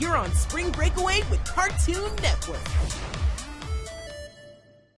You're on spring breakaway with Cartoon Network.